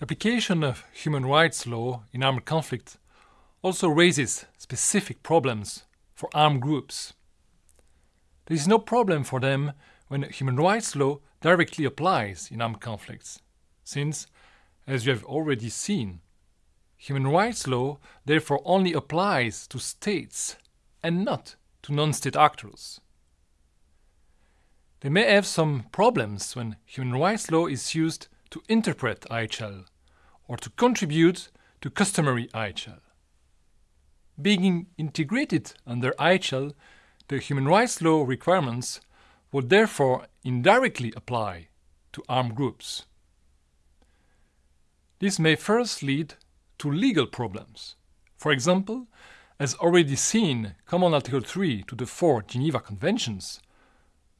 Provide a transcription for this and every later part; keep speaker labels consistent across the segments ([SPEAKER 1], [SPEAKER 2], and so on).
[SPEAKER 1] The application of human rights law in armed conflict also raises specific problems for armed groups. There is no problem for them when human rights law directly applies in armed conflicts, since, as you have already seen, human rights law therefore only applies to states and not to non state actors. They may have some problems when human rights law is used to interpret IHL or to contribute to customary IHL. Being integrated under IHL, the human rights law requirements would therefore indirectly apply to armed groups. This may first lead to legal problems. For example, as already seen, Common Article 3 to the four Geneva Conventions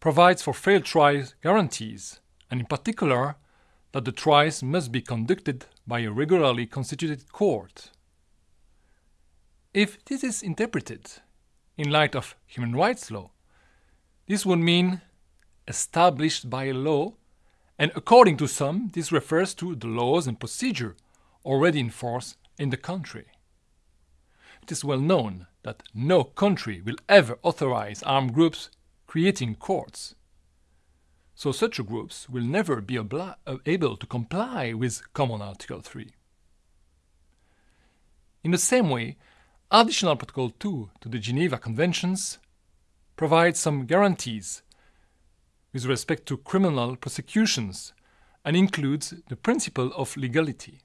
[SPEAKER 1] provides for fair trial guarantees, and in particular, that the trials must be conducted by a regularly constituted court. If this is interpreted in light of human rights law, this would mean established by law, and according to some, this refers to the laws and procedure already in force in the country. It is well known that no country will ever authorize armed groups creating courts. So such groups will never be uh, able to comply with Common Article 3. In the same way, Additional Protocol 2 to the Geneva Conventions provides some guarantees with respect to criminal prosecutions and includes the principle of legality.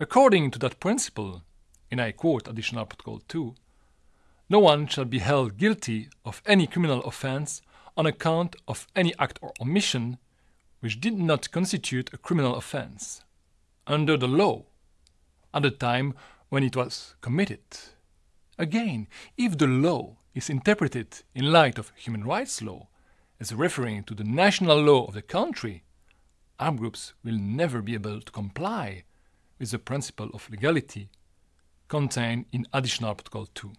[SPEAKER 1] According to that principle, and I quote Additional Protocol 2, no one shall be held guilty of any criminal offense on account of any act or omission which did not constitute a criminal offense under the law at the time when it was committed. Again, if the law is interpreted in light of human rights law as referring to the national law of the country, armed groups will never be able to comply with the principle of legality contained in Additional Protocol 2.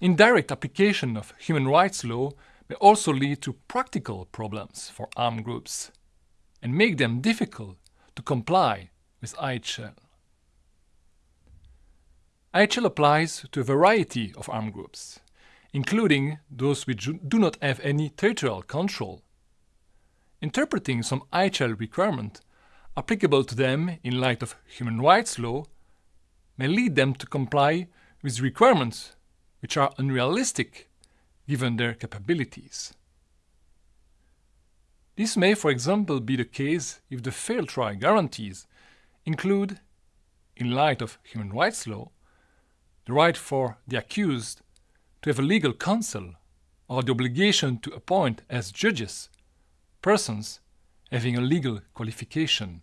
[SPEAKER 1] Indirect application of human rights law may also lead to practical problems for armed groups and make them difficult to comply with IHL. IHL applies to a variety of armed groups, including those which do not have any territorial control. Interpreting some IHL requirement applicable to them in light of human rights law may lead them to comply with requirements which are unrealistic given their capabilities. This may, for example, be the case if the fair trial guarantees include, in light of human rights law, the right for the accused to have a legal counsel or the obligation to appoint as judges persons having a legal qualification.